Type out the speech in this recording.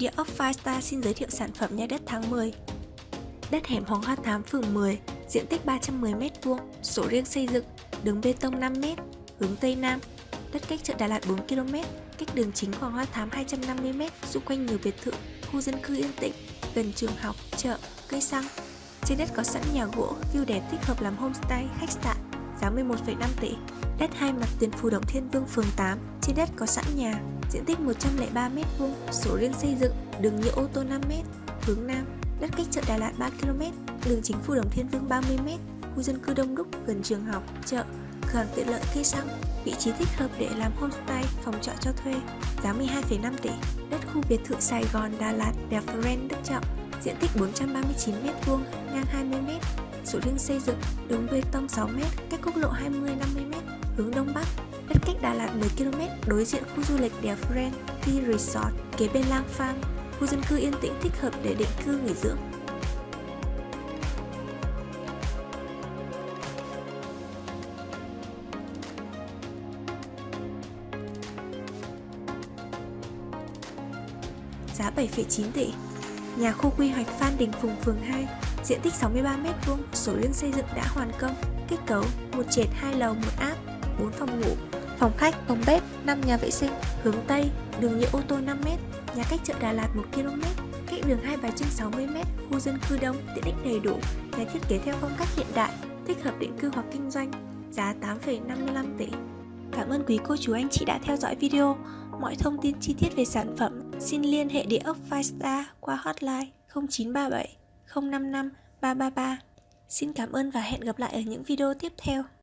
Địa ốc Firestar xin giới thiệu sản phẩm nhà đất tháng 10 Đất hẻm Hoàng Hoa Thám phường 10, diện tích 310m2, sổ riêng xây dựng, đường bê tông 5m, hướng Tây Nam, đất cách chợ Đà Lạt 4km, cách đường chính Hoàng Hoa Thám 250m, xung quanh nhiều biệt thự, khu dân cư yên tĩnh, gần trường học, chợ, cây xăng. Trên đất có sẵn nhà gỗ, view đẹp thích hợp làm homestay, khách sạn, giá 11,5 tỷ. Đất hai mặt tiền Phù Đồng Thiên Vương phường 8, trên đất có sẵn nhà, diện tích 103m2, sổ riêng xây dựng, đường nhựa ô tô 5m, hướng Nam, đất cách chợ Đà Lạt 3km, đường chính Phù Đồng Thiên Vương 30m, khu dân cư đông đúc gần trường học, chợ, cửa hàng tiện lợi cây xăng, vị trí thích hợp để làm homestay, phòng trọ cho thuê, giá 12,5 tỷ, đất khu biệt thự Sài Gòn, Đà Lạt, Đẹp Friend, Đức Trọng, diện tích 439m2, ngang 20m, sổ riêng xây dựng, đường bê tông 6m, cách quốc lộ 20 hướng Đông Bắc, đất cách Đà Lạt 10km, đối diện khu du lịch đèo Friend, Tea Resort, kế bên Lang Farm, khu dân cư yên tĩnh thích hợp để định cư nghỉ dưỡng. Giá 7,9 tỷ Nhà khu quy hoạch Phan Đình Phùng phường 2 Diện tích 63m2, sổ riêng xây dựng đã hoàn công Kết cấu một trệt 2 lầu 1 áp 4 phòng ngủ Phòng khách, phòng bếp, 5 nhà vệ sinh Hướng Tây, đường nhựa ô tô 5m Nhà cách chợ Đà Lạt 1km Cách đường Hai Bà Trưng 60m Khu dân cư đông, tiện ích đầy đủ Nhà thiết kế theo phong cách hiện đại Thích hợp định cư hoặc kinh doanh Giá 8,55 tỷ Cảm ơn quý cô chú anh chị đã theo dõi video Mọi thông tin chi tiết về sản phẩm xin liên hệ địa ốc Firestar qua hotline 0937 055 333. Xin cảm ơn và hẹn gặp lại ở những video tiếp theo.